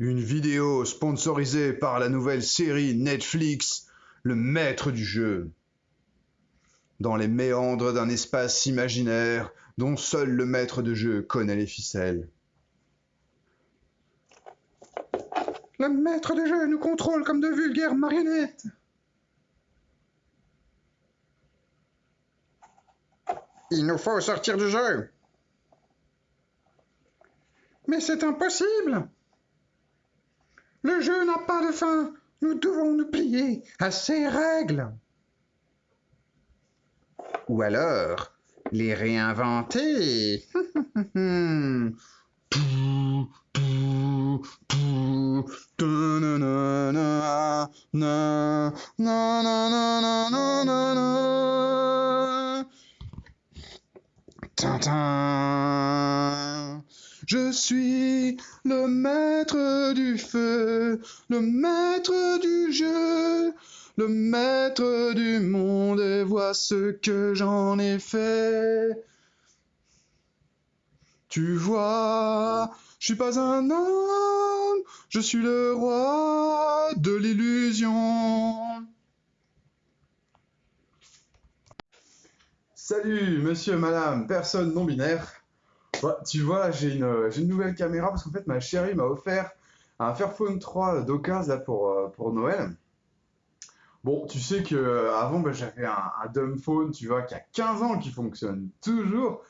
Une vidéo sponsorisée par la nouvelle série Netflix Le Maître du Jeu. Dans les méandres d'un espace imaginaire dont seul le maître de jeu connaît les ficelles. Le maître de jeu nous contrôle comme de vulgaires marionnettes. Il nous faut sortir du jeu. Mais c'est impossible. Le jeu n'a pas de fin. Nous devons nous plier à ses règles. Ou alors, les réinventer. Je suis le maître du feu, le maître du jeu, le maître du monde, et vois ce que j'en ai fait. Tu vois, je suis pas un homme, je suis le roi de l'illusion. Salut, monsieur, madame, personne non binaire. Tu vois, j'ai une, nouvelle caméra parce qu'en fait, ma chérie m'a offert un Fairphone 3 d'occasion là pour, euh, pour Noël. Bon, tu sais que euh, avant, bah, j'avais un, un dumb phone, tu vois, qui a 15 ans, qui fonctionne toujours.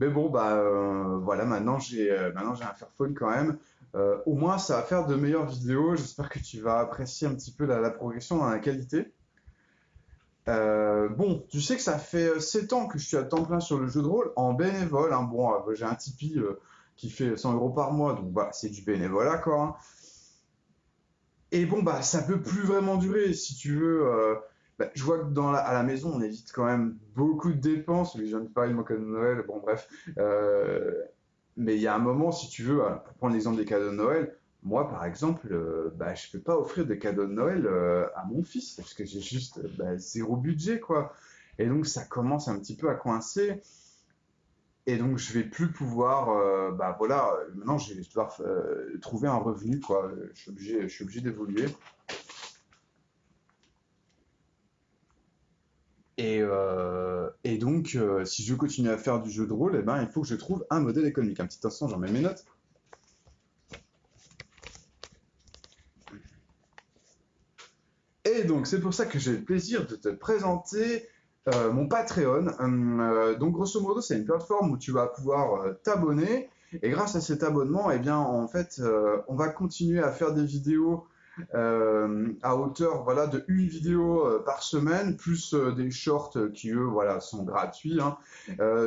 Mais bon, bah euh, voilà, maintenant j'ai maintenant j'ai un Fairphone quand même. Au moins, ça va faire de meilleures vidéos. J'espère que tu vas apprécier un petit peu la, la progression dans la qualité. Euh, bon, tu sais que ça fait 7 ans que je suis à temps plein sur le jeu de rôle en bénévole. hein. Bon, euh, j'ai un Tipeee euh, qui fait 100 euros par mois, donc c'est du bénévolat quoi. hein. Et bon, bah ça peut plus vraiment durer. Si tu veux, euh, bah, je vois que la, à la maison, on évite quand même beaucoup de dépenses. Je viens de parler de mon cadeau de Noël, bon bref. Euh, mais il y a un moment, si tu veux, euh, pour prendre l'exemple des cadeaux de Noël, moi par exemple, euh, bah, je peux pas offrir des cadeaux de Noël euh, à mon fils parce que j'ai juste euh, bah, zéro budget quoi. Et donc ça commence un petit peu à coincer. Et donc je vais plus pouvoir, euh, bah voilà, maintenant je vais devoir trouver un revenu quoi. Je suis obligé, d'évoluer. Et, donc, si je veux continuer à faire du jeu de rôle, eh ben, il faut que je trouve un modèle économique. Un petit instant, j'en mets mes notes. Et donc, c'est pour ça que j'ai le plaisir de te présenter euh, mon Patreon. Euh, donc, grosso modo, c'est une plateforme où tu vas pouvoir euh, t'abonner. Et grâce à cet abonnement, eh bien, en fait, on va continuer à faire des vidéos à hauteur voilà, de une vidéo par semaine, plus des shorts qui, eux, voilà, sont gratuits. hein.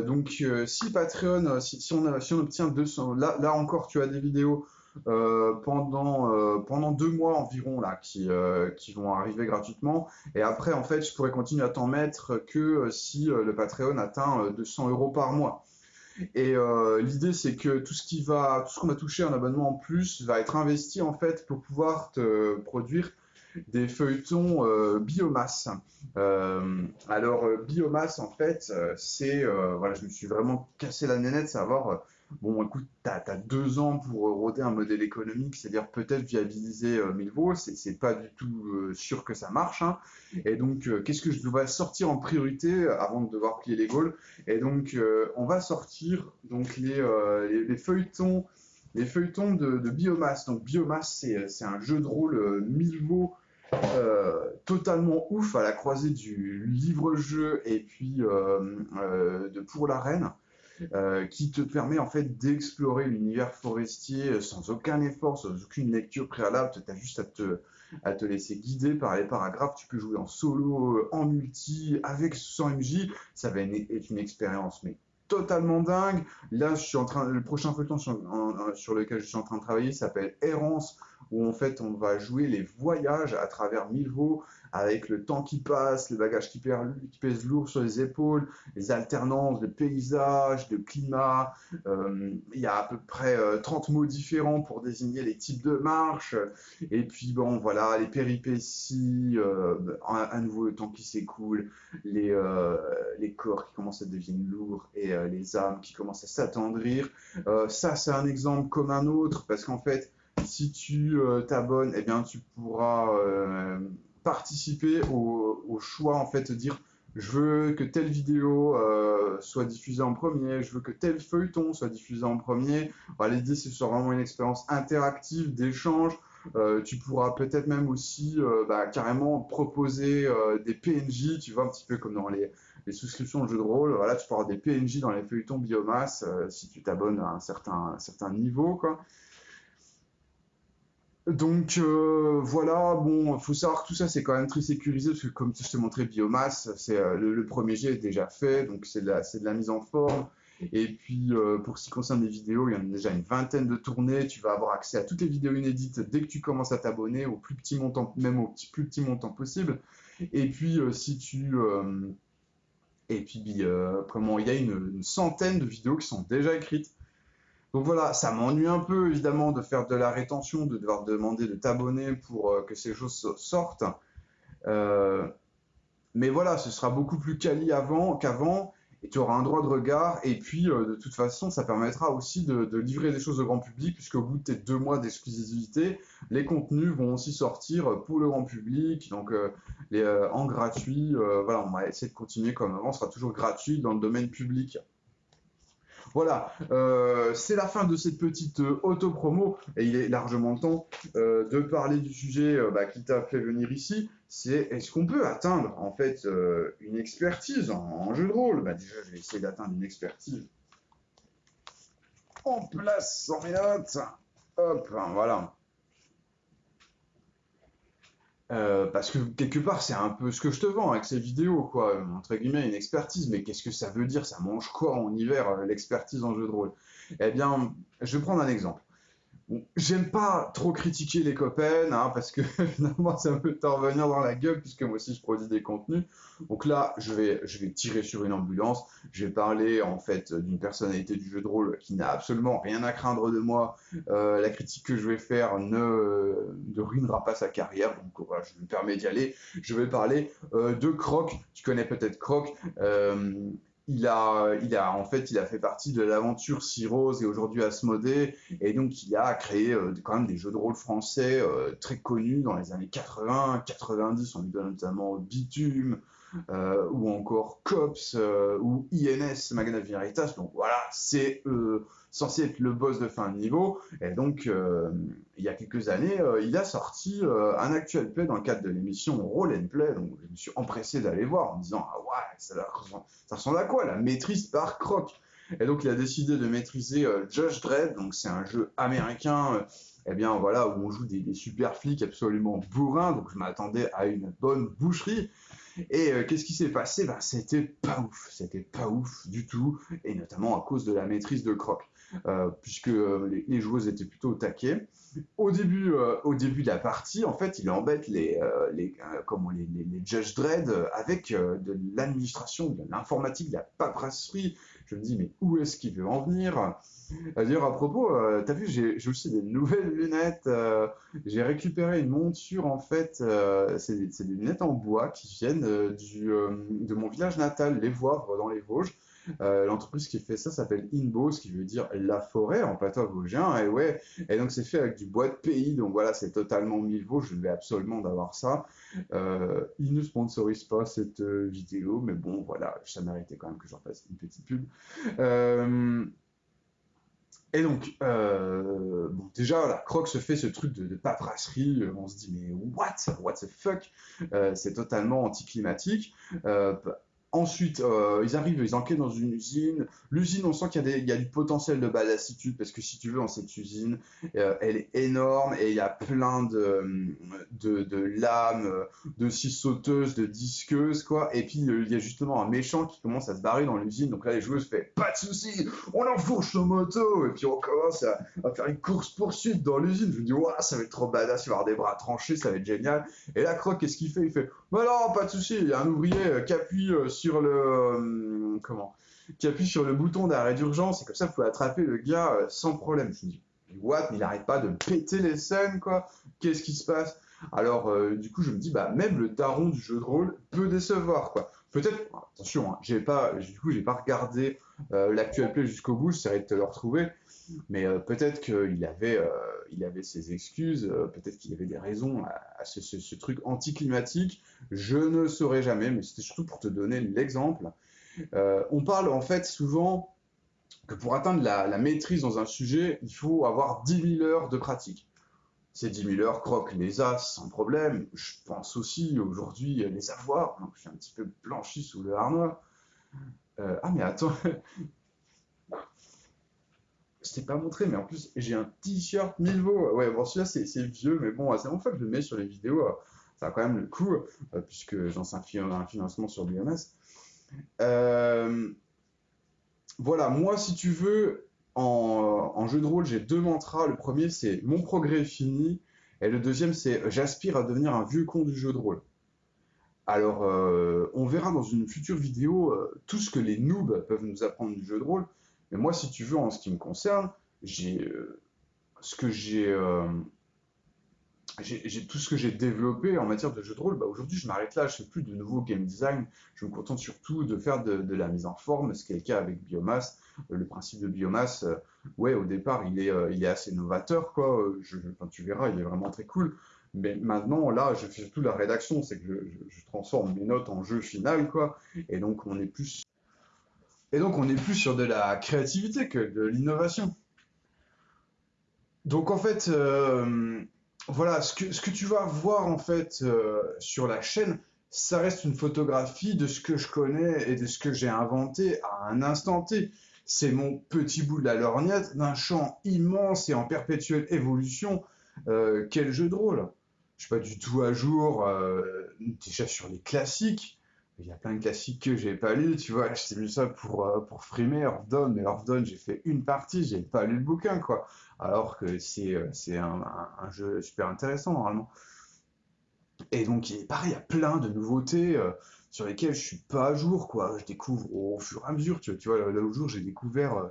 Donc, si Patreon, si, on, obtient 200, là, encore, tu as des vidéos pendant, euh, pendant deux mois environ là, qui, euh, qui vont arriver gratuitement. Et après, en fait, je pourrais continuer à t'en mettre que euh, si euh, le Patreon atteint euh, 200 euros par mois. Et euh, l'idée, c'est que tout ce qui va, tout ce qu'on va toucher en abonnement en plus va être investi en fait pour pouvoir te produire des feuilletons euh, biomasse. Euh, alors euh, biomasse en fait, euh, c'est euh, voilà, je me suis vraiment cassé la nénette savoir. Bon, écoute, t'as as deux ans pour euh, roder un modèle économique, c'est-à-dire peut-être viabiliser euh, 1000 volts. C'est pas du tout euh, sûr que ça marche. hein. Et donc, euh, qu'est-ce que je dois sortir en priorité avant de devoir plier les Gaules? Et donc, on va sortir donc les, feuilletons, les feuilletons de, biomasse. Donc, biomasse, c'est un jeu de rôle Milvaux totalement ouf à la croisée du livre-jeu et puis de Pour la Reine. Euh, qui te permet en fait d'explorer l'univers forestier euh, sans aucun effort, sans aucune lecture préalable. Tu as juste à te, laisser guider par les paragraphes. Tu peux jouer en solo, euh, en multi, avec 100 MJ. Ça va être une expérience mais totalement dingue. Là, je suis en train, le prochain feuilleton sur lequel je suis en train de travailler s'appelle Errance, où en fait on va jouer les voyages à travers Milvaux, avec le temps qui passe, le bagage qui, perd- qui pèse lourd sur les épaules, les alternances de paysages, de climat. Euh, il y a à peu près euh, 30 mots différents pour désigner les types de marches. Et puis bon, voilà, les péripéties, euh, à, à nouveau le temps qui s'écoule, les, euh, les corps qui commencent à devenir lourds et euh, les âmes qui commencent à s'attendrir. Euh, ça, c'est un exemple comme un autre, parce qu'en fait, si tu euh, t'abonnes, eh bien, tu pourras euh, participer au, choix, en fait, dire je veux que telle vidéo euh, soit diffusée en premier, je veux que tel feuilleton soit diffusé en premier. Voilà, L'idée, c'est soit vraiment une expérience interactive, d'échange. Tu pourras peut-être même aussi bah, carrément proposer des PNJ, tu vois, un petit peu comme dans les, souscriptions de jeux de rôle. Voilà, tu pourras avoir des PNJ dans les feuilletons biomasse si tu t'abonnes à un certain, un certain niveau, quoi. Donc euh, voilà, bon, faut savoir que tout ça c'est quand même très sécurisé parce que comme je te montrais biomasse, c'est euh, le, premier jet est déjà fait, donc c'est de la, mise en forme. Et puis euh, pour ce qui concerne les vidéos, il y en a déjà une vingtaine de tournées. Tu vas avoir accès à toutes les vidéos inédites dès que tu commences à t'abonner, au plus petit montant, même au plus petit montant possible. Et puis si tu et puis comment il y a une centaine de vidéos qui sont déjà écrites. Donc voilà, ça m'ennuie un peu évidemment de faire de la rétention, de devoir demander de t'abonner pour euh, que ces choses so- sortent. Euh, mais voilà, ce sera beaucoup plus quali avant qu'avant et tu auras un droit de regard. Et puis euh, de toute façon, ça permettra aussi de, livrer des choses au grand public puisqu'au bout de tes deux mois d'exclusivité, les contenus vont aussi sortir pour le grand public, donc en gratuit. Voilà, on va essayer de continuer comme avant, ce sera toujours gratuit dans le domaine public. Voilà, euh, c'est la fin de cette petite euh, auto-promo et il est largement temps euh, de parler du sujet bah, qui t'a fait venir ici. C'est est-ce qu'on peut atteindre en fait une expertise en, en jeu de rôle? Bah déjà, je vais essayer d'atteindre une expertise en place sans rien. Hop, voilà. Euh, parce que quelque part, c'est un peu ce que je te vends avec ces vidéos, quoi. Entre guillemets, une expertise. Mais qu'est-ce que ça veut dire? Ça mange quoi en hiver, euh, l'expertise en jeu de rôle? Eh bien, je vais prendre un exemple. J'aime pas trop critiquer les copains, hein, parce que finalement, ça peut t'en revenir dans la gueule, puisque moi aussi, je produis des contenus. Donc là, je vais, je vais tirer sur une ambulance. Je vais parler, en fait, d'une personnalité du jeu de rôle qui n'a absolument rien à craindre de moi. Euh, la critique que je vais faire ne, ne ruinera pas sa carrière. Donc voilà, je me permets d'y aller. Je vais parler euh, de Croc. Tu connais peut-être Croc. Euh, il a, il a, en fait, il a fait partie de l'aventure Cyrose et aujourd'hui Asmodée. Et donc, il a créé euh, quand même des jeux de rôle français euh, très connus dans les années 80, 90. On lui donne notamment Bitume, euh, ou encore COPS, euh, ou INS, Magna Veritas. Donc voilà, c'est euh, censé être le boss de fin de niveau. Et donc, euh, il y a quelques années, euh, il a sorti euh, un actuel play dans le cadre de l'émission Roll and Play. Donc, je me suis empressé d'aller voir en me disant Ah ouais, ça, ressemble- à quoi la maîtrise par Croc? Et donc, il a décidé de maîtriser Judge Dredd. Donc, c'est un jeu américain. eh bien voilà, où on joue des, des super flics absolument bourrins, donc je m'attendais à une bonne boucherie. Et qu'est-ce qui s'est passé? Ben, C'était pas ouf, c'était pas ouf du tout, et notamment à cause de la maîtrise de Croc, euh, puisque euh, les, les joueuses étaient plutôt au taquet. Au début, euh, au début de la partie, en fait, il embête les, les, comment, les, les, Judge Dredd avec de l'administration, de l'informatique, de la paperasserie. Je me dis, mais où est-ce qu'il veut en venir? D'ailleurs, à propos, euh, t'as vu, j'ai aussi des nouvelles lunettes. j'ai récupéré une monture, en fait, c'est des, lunettes en bois qui viennent du, de mon village natal, Les Voivres, dans les Vosges. Euh, L'entreprise qui fait ça s'appelle Inbo, ce qui veut dire la forêt en patois vosgien. Et ouais, et donc c'est fait avec du bois de pays. Donc voilà, c'est totalement Vosges. Je vais absolument d'avoir ça. Euh, ils ne sponsorisent pas cette euh, vidéo, mais bon, voilà, ça méritait quand même que j'en fasse une petite pub. Euh, et donc, bon, déjà, la Croc se fait ce truc de, de paperasserie. On se dit, mais what? What the fuck? C'est totalement anticlimatique. Euh, Ensuite, euh, ils arrivent, ils enquêtent dans une usine. L'usine, on sent qu'il y, a du potentiel de balassitude parce que si tu veux, dans cette usine, euh, elle est énorme et il y a plein de, de, lames, de scie sauteuses, de disqueuses, quoi. Et puis, euh, il y a justement un méchant qui commence à se barrer dans l'usine. Donc là, les joueuses font pas de soucis, on enfourche nos motos. Et puis, on commence à, faire une course-poursuite dans l'usine. Je me dis, waouh, ça va être trop badass, il va avoir des bras tranchés, ça va être génial. Et là, Croc, qu'est-ce qu'il fait? Il fait, bah non, pas de souci, il y a un ouvrier qui appuie euh, le. euh, comment Qui appuie sur le bouton d'arrêt d'urgence, et comme ça, vous pouvez attraper le gars euh, sans problème. Je me dis, what Mais il arrête pas de péter les scènes, quoi. Qu'est-ce qui se passe? Alors, euh, du coup, je me dis, bah, même le daron du jeu de rôle peut décevoir, quoi. Peut-être, attention, hein, j'ai pas, du coup, j'ai pas regardé euh, l'actuel jusqu'au bout, j'essaierai de te le retrouver, mais euh, peut-être qu'il avait, euh, ses excuses, peut-être qu'il avait des raisons à, ce, truc anticlimatique, je ne saurais jamais, mais c'était surtout pour te donner l'exemple. on parle en fait souvent que pour atteindre la, maîtrise dans un sujet, il faut avoir 10 000 heures de pratique. Ces 10 000 heures croquent les as sans problème. Je pense aussi aujourd'hui les avoir. Donc je suis un petit peu blanchi sous le harnois. Euh, ah mais attends, je t'ai pas montré, mais en plus j'ai un t-shirt Milvo. Ouais, bon celui-là c'est vieux, mais bon, c'est bon fait que je le mets sur les vidéos. Ça a quand même le coup, euh, puisque j'en un, financement sur biomasse. Euh, voilà, moi, si tu veux, en, jeu de rôle, j'ai deux mantras. Le premier, c'est mon progrès est fini. Et le deuxième, c'est j'aspire à devenir un vieux con du jeu de rôle. Alors, euh, on verra dans une future vidéo euh, tout ce que les noobs peuvent nous apprendre du jeu de rôle. Mais moi, si tu veux, en ce qui me concerne, j'ai euh, j'ai tout ce que j'ai développé en matière de jeu de rôle, bah aujourd'hui je m'arrête là, je fais plus de nouveau game design, je me contente surtout de faire de, la mise en forme, ce qui est le cas avec biomasse. Euh, le principe de biomasse, euh, ouais, au départ il est, euh, assez novateur, quoi. Tu verras, il est vraiment très cool. Mais maintenant, là, je fais surtout la rédaction, c'est que je, transforme mes notes en jeu final, quoi. Et donc on est plus, et donc on est plus sur de la créativité que de l'innovation. Donc en fait voilà, ce que, tu vas voir en fait euh, sur la chaîne, ça reste une photographie de ce que je connais et de ce que j'ai inventé à un instant T. C'est mon petit bout de la lorgnette d'un champ immense et en perpétuelle évolution. Euh, quel jeu de rôle Je suis pas du tout à jour euh, déjà sur les classiques. Il y a plein de classiques que j'ai pas lus, tu vois. J'ai mis ça pour, pour frimer Earth mais Earth j'ai fait une partie, j'ai pas lu le bouquin, quoi alors que c'est euh, un, jeu super intéressant normalement. Et donc, pareil, il y a plein de nouveautés euh, sur lesquelles je suis pas à jour, quoi. Je découvre au fur et à mesure, tu, tu vois, l'autre jour, j'ai découvert, euh,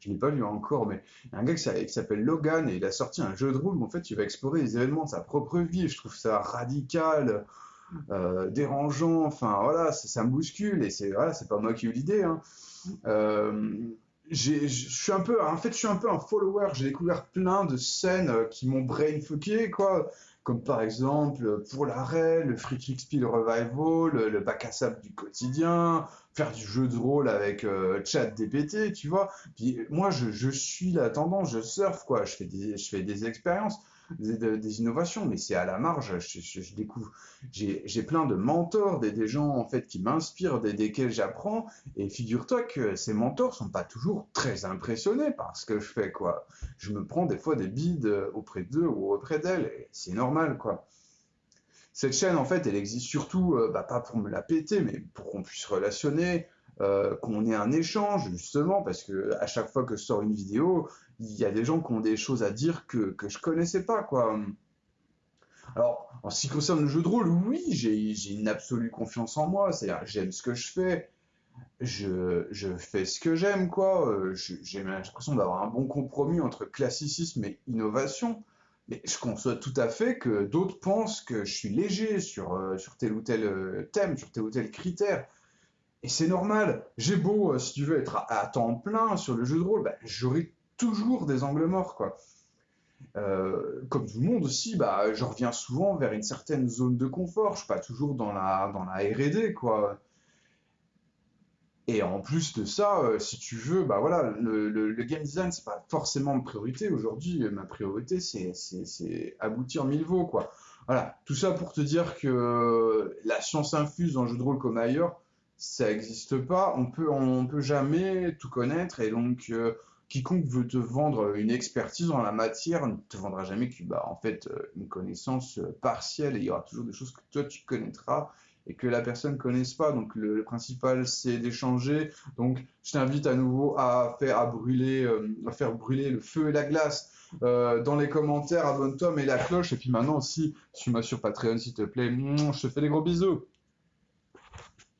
je n'ai pas lu encore, mais un gars qui s'appelle Logan et il a sorti un jeu de rôle où en fait, il va explorer les événements de sa propre vie je trouve ça radical. dérangeant, enfin voilà, ça, me bouscule et c'est voilà, c'est pas moi qui ai eu l'idée. Hein je suis un peu, en fait, je suis un peu un follower. J'ai découvert plein de scènes euh, qui m'ont brainfucké, quoi. Comme par exemple, pour l'arrêt, le Free Kick Spiel Revival, le, bac à sable du quotidien, faire du jeu de rôle avec euh, chat DPT, tu vois. Puis moi, je, je suis la tendance, je surfe, quoi. Je fais des, je fais des expériences des, innovations, mais c'est à la marge. Je, découvre, j'ai plein de mentors, des, des, gens en fait qui m'inspirent, des, desquels j'apprends. Et figure-toi que ces mentors sont pas toujours très impressionnés par ce que je fais, quoi. Je me prends des fois des bides auprès d'eux ou auprès d'elles, et c'est normal, quoi. Cette chaîne, en fait, elle existe surtout, euh, bah, pas pour me la péter, mais pour qu'on puisse relationner, euh, qu'on ait un échange justement parce que à chaque fois que je sors une vidéo, il y a des gens qui ont des choses à dire que, que je connaissais pas quoi. Alors, en ce qui concerne le jeu de rôle, oui, j'ai une absolue confiance en moi, c'est-à-dire j'aime ce que je fais, je, je fais ce que j'aime quoi, euh, j'ai l'impression d'avoir un bon compromis entre classicisme et innovation. Mais je conçois tout à fait que d'autres pensent que je suis léger sur, euh, sur tel ou tel thème, sur tel ou tel critère. Et c'est normal. J'ai beau, euh, si tu veux, être à, temps plein sur le jeu de rôle, bah, j'aurai toujours des angles morts, quoi. Euh, comme tout le monde aussi, bah, je reviens souvent vers une certaine zone de confort. Je suis pas toujours dans la, dans la R&D, quoi. Et en plus de ça, euh, si tu veux, bah voilà, le, le, game design, c'est pas forcément ma priorité. Aujourd'hui, ma priorité, c'est aboutir mille veaux, quoi. Voilà, tout ça pour te dire que la science infuse dans le jeu de rôle comme ailleurs, ça n'existe pas. On peut, on peut jamais tout connaître et donc euh, quiconque veut te vendre une expertise dans la matière ne te vendra jamais que, bah, en fait, euh, une connaissance euh, partielle et il y aura toujours des choses que toi tu connaîtras et que la personne ne connaisse pas. Donc le, principal c'est d'échanger. Donc je t'invite à nouveau à faire brûler, à faire brûler le feu et la glace. dans les commentaires, abonne-toi, mets la cloche et puis maintenant aussi, suis-moi sur Patreon s'il te plaît. Je te fais des gros bisous.